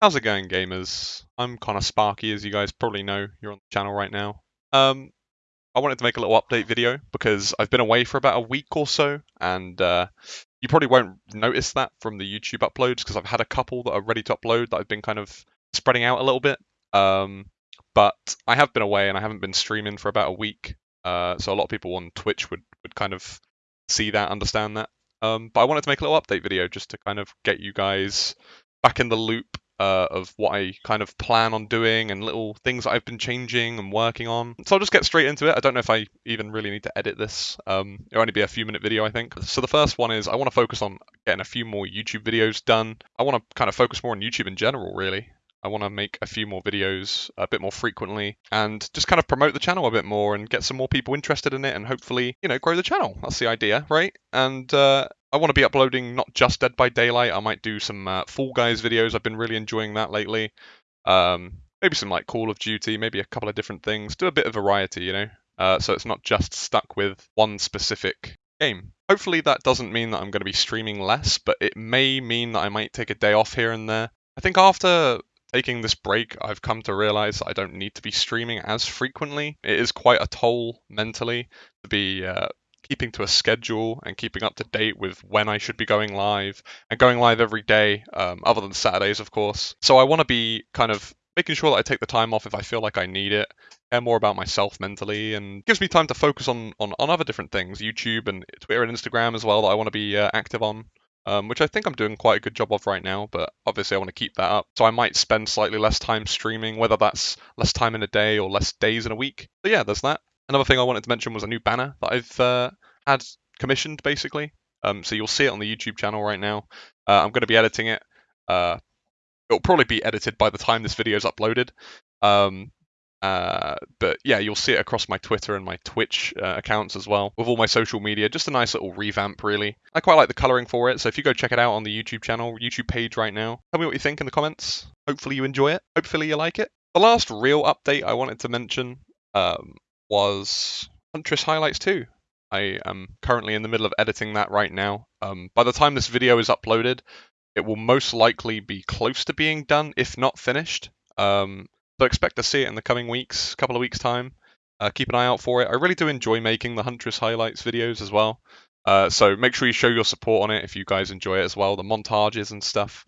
How's it going, gamers? I'm kind of Sparky, as you guys probably know. You're on the channel right now. Um, I wanted to make a little update video because I've been away for about a week or so, and uh, you probably won't notice that from the YouTube uploads because I've had a couple that are ready to upload that I've been kind of spreading out a little bit. Um, but I have been away and I haven't been streaming for about a week, uh, so a lot of people on Twitch would would kind of see that, understand that. Um, but I wanted to make a little update video just to kind of get you guys back in the loop uh, of what I kind of plan on doing and little things that I've been changing and working on. So I'll just get straight into it. I don't know if I even really need to edit this. Um, it'll only be a few minute video, I think. So the first one is I want to focus on getting a few more YouTube videos done. I want to kind of focus more on YouTube in general, really. I want to make a few more videos a bit more frequently and just kind of promote the channel a bit more and get some more people interested in it and hopefully, you know, grow the channel. That's the idea, right? And uh, I want to be uploading not just Dead by Daylight. I might do some uh, Fall Guys videos. I've been really enjoying that lately. Um, maybe some like Call of Duty, maybe a couple of different things. Do a bit of variety, you know. Uh, so it's not just stuck with one specific game. Hopefully that doesn't mean that I'm going to be streaming less, but it may mean that I might take a day off here and there. I think after taking this break, I've come to realize I don't need to be streaming as frequently. It is quite a toll mentally to be uh, keeping to a schedule and keeping up to date with when I should be going live and going live every day, um, other than Saturdays, of course. So I want to be kind of making sure that I take the time off if I feel like I need it, care more about myself mentally, and gives me time to focus on, on, on other different things, YouTube and Twitter and Instagram as well, that I want to be uh, active on. Um, which I think I'm doing quite a good job of right now, but obviously I want to keep that up. So I might spend slightly less time streaming, whether that's less time in a day or less days in a week. But yeah, there's that. Another thing I wanted to mention was a new banner that I've uh, had commissioned, basically. Um, so you'll see it on the YouTube channel right now. Uh, I'm going to be editing it. Uh, it'll probably be edited by the time this video is uploaded. Um, uh, but yeah, you'll see it across my Twitter and my Twitch uh, accounts as well, with all my social media. Just a nice little revamp, really. I quite like the coloring for it, so if you go check it out on the YouTube channel, YouTube page right now, tell me what you think in the comments. Hopefully you enjoy it. Hopefully you like it. The last real update I wanted to mention um, was Huntress Highlights 2. I am currently in the middle of editing that right now. Um, by the time this video is uploaded, it will most likely be close to being done, if not finished. Um, so expect to see it in the coming weeks, couple of weeks time. Uh, keep an eye out for it. I really do enjoy making the Huntress highlights videos as well. Uh, so make sure you show your support on it if you guys enjoy it as well, the montages and stuff.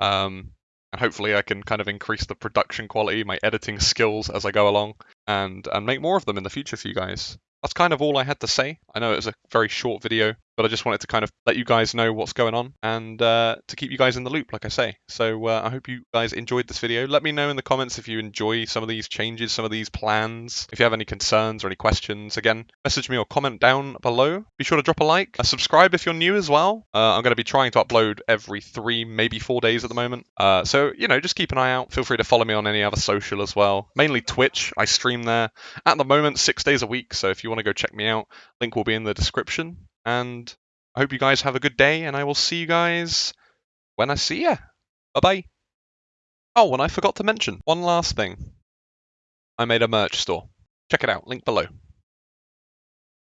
Um, and hopefully I can kind of increase the production quality, my editing skills as I go along, and and make more of them in the future for you guys that's kind of all I had to say. I know it was a very short video, but I just wanted to kind of let you guys know what's going on and uh, to keep you guys in the loop, like I say. So uh, I hope you guys enjoyed this video. Let me know in the comments if you enjoy some of these changes, some of these plans. If you have any concerns or any questions, again, message me or comment down below. Be sure to drop a like, uh, subscribe if you're new as well. Uh, I'm going to be trying to upload every three, maybe four days at the moment. Uh, so, you know, just keep an eye out. Feel free to follow me on any other social as well. Mainly Twitch. I stream there at the moment six days a week. So if you want to go check me out, link will be in the description. And I hope you guys have a good day, and I will see you guys when I see you. Bye bye. Oh, and I forgot to mention one last thing. I made a merch store. Check it out, link below.